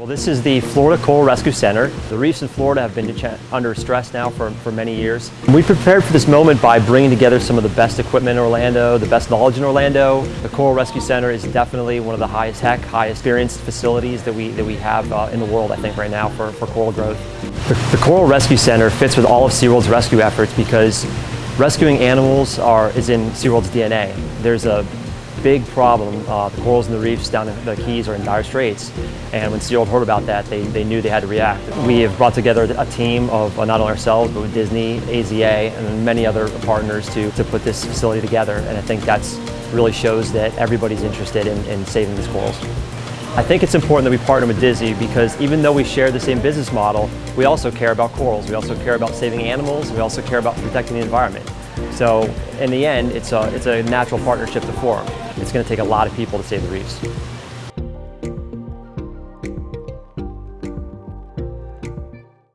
Well, this is the Florida Coral Rescue Center. The reefs in Florida have been under stress now for, for many years. We prepared for this moment by bringing together some of the best equipment in Orlando, the best knowledge in Orlando. The Coral Rescue Center is definitely one of the highest tech, highest experienced facilities that we, that we have uh, in the world, I think, right now for, for coral growth. The, the Coral Rescue Center fits with all of SeaWorld's rescue efforts because rescuing animals are, is in SeaWorld's DNA. There's a big problem. Uh, the corals and the reefs down in the Keys are in dire straits. And when SeaWorld heard about that, they, they knew they had to react. We have brought together a team of uh, not only ourselves, but with Disney, AZA, and many other partners to, to put this facility together. And I think that really shows that everybody's interested in, in saving these corals. I think it's important that we partner with Disney because even though we share the same business model, we also care about corals. We also care about saving animals. We also care about protecting the environment. So in the end, it's a, it's a natural partnership to form. It's going to take a lot of people to save the reefs.